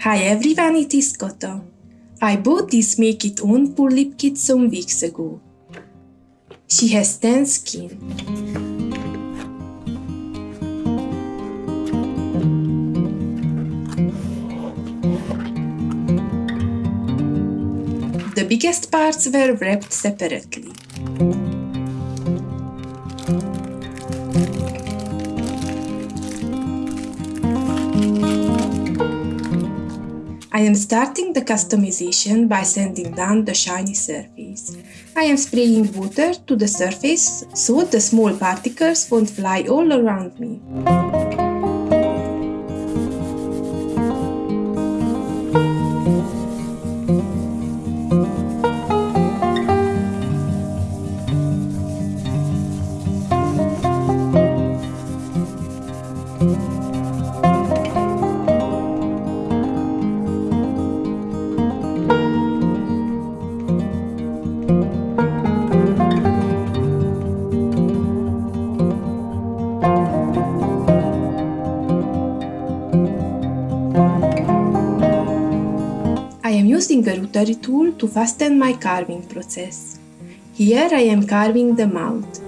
Hi everyone, it is Koto. I bought this Make It Own Pullip Kit some weeks ago. She has tan skin. The biggest parts were wrapped separately. Am starting the customization by sanding down the shiny surface. I am spraying water to the surface so the small particles won't fly all around me. A tool to fasten my carving process. Here I am carving the mouth.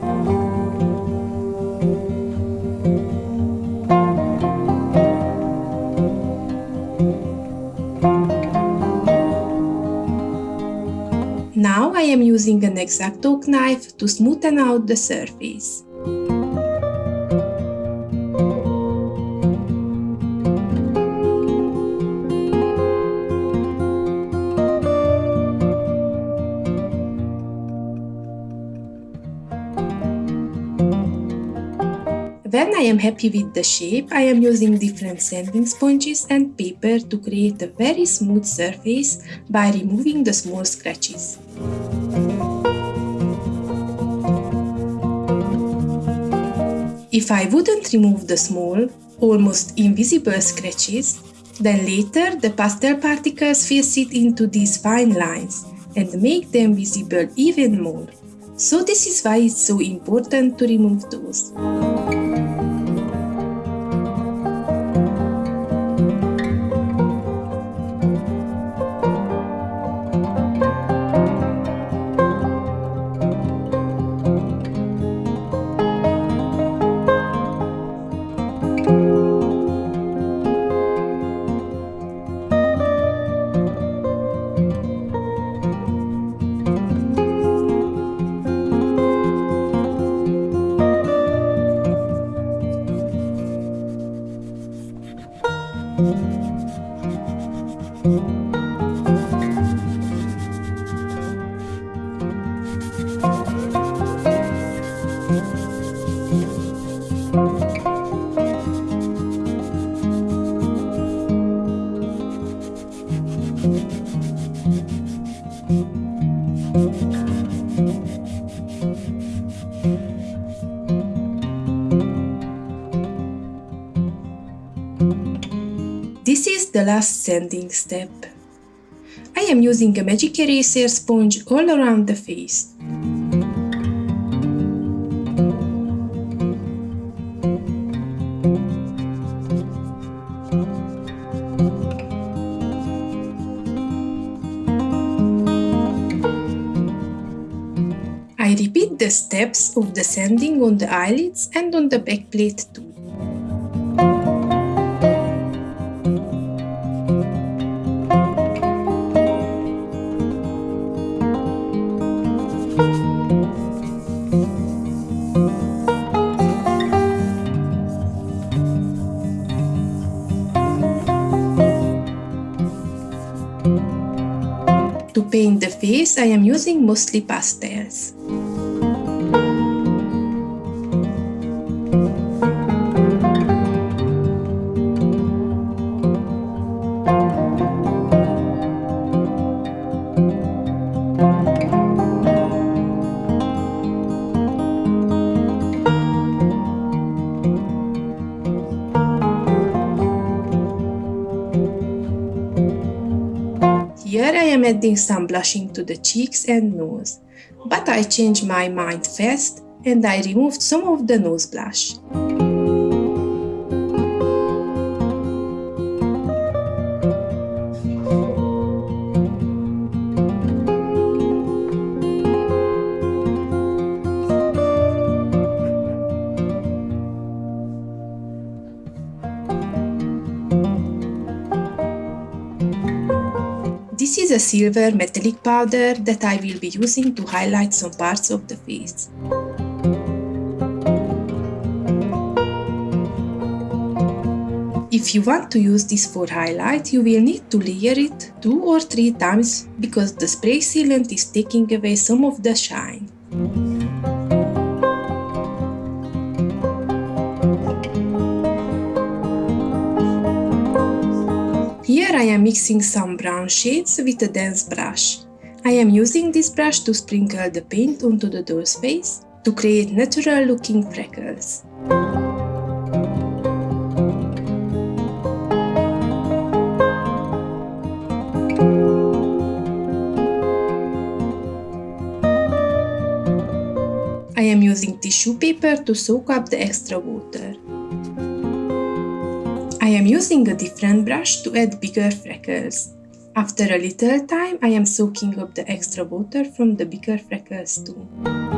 Now I am using an X-Acto knife to smoothen out the surface. When I am happy with the shape, I am using different sanding sponges and paper to create a very smooth surface by removing the small scratches. If I wouldn't remove the small, almost invisible scratches, then later the pastel particles will sit into these fine lines and make them visible even more. So this is why it's so important to remove those. thank you This is the last sanding step. I am using a magic eraser sponge all around the face. I repeat the steps of the sanding on the eyelids and on the backplate too. To paint the face, I am using mostly pastels. Am adding some blushing to the cheeks and nose, but I changed my mind fast and I removed some of the nose blush. A silver metallic powder that I will be using to highlight some parts of the face. If you want to use this for highlight, you will need to layer it two or three times because the spray sealant is taking away some of the shine. Here I am mixing some brown shades with a dense brush. I am using this brush to sprinkle the paint onto the doll's face to create natural looking freckles. I am using tissue paper to soak up the extra water. I am using a different brush to add bigger freckles. After a little time, I am soaking up the extra water from the bigger freckles too.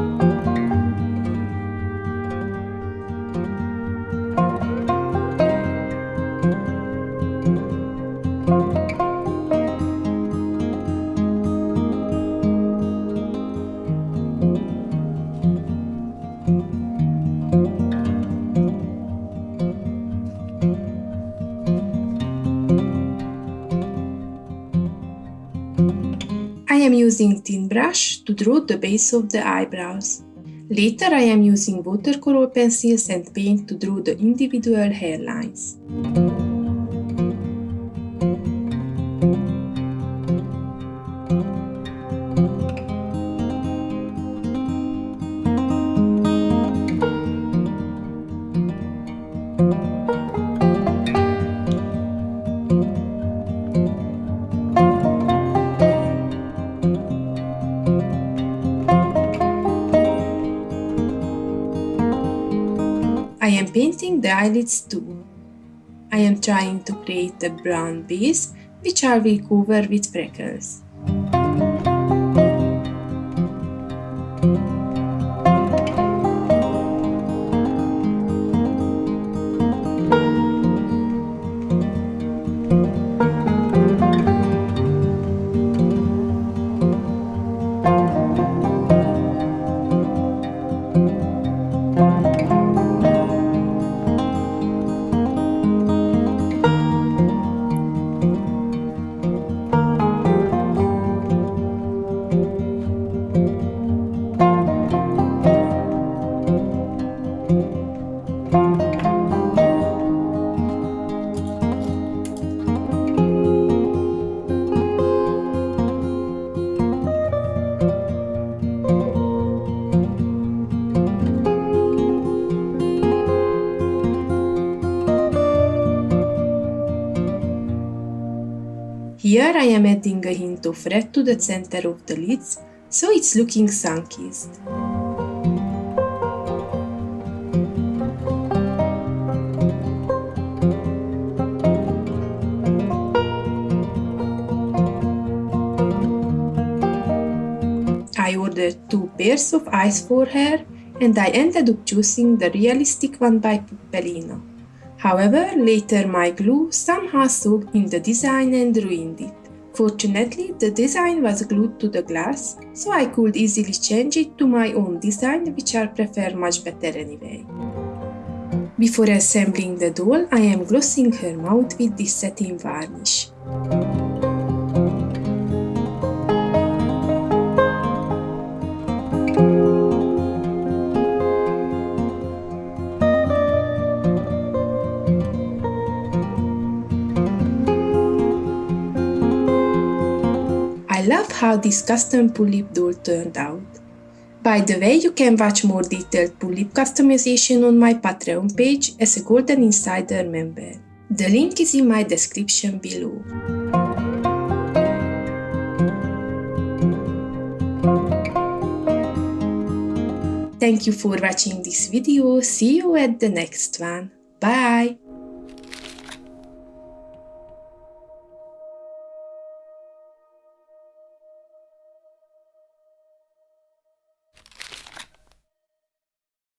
Using thin brush to draw the base of the eyebrows. Later I am using watercolor pencils and paint to draw the individual hairlines. Painting the eyelids too. I am trying to create a brown base which I will cover with freckles. Here I am adding a hint of red to the center of the lids, so it's looking sun-kissed. I ordered two pairs of eyes for her and I ended up choosing the realistic one by Puppelina. However, later my glue somehow soaked in the design and ruined it. Fortunately, the design was glued to the glass, so I could easily change it to my own design, which I prefer much better anyway. Before assembling the doll, I am glossing her mouth with this satin varnish. Love how this custom Pullip doll turned out. By the way, you can watch more detailed Pullip customization on my Patreon page as a Golden Insider member. The link is in my description below. Thank you for watching this video, see you at the next one. Bye!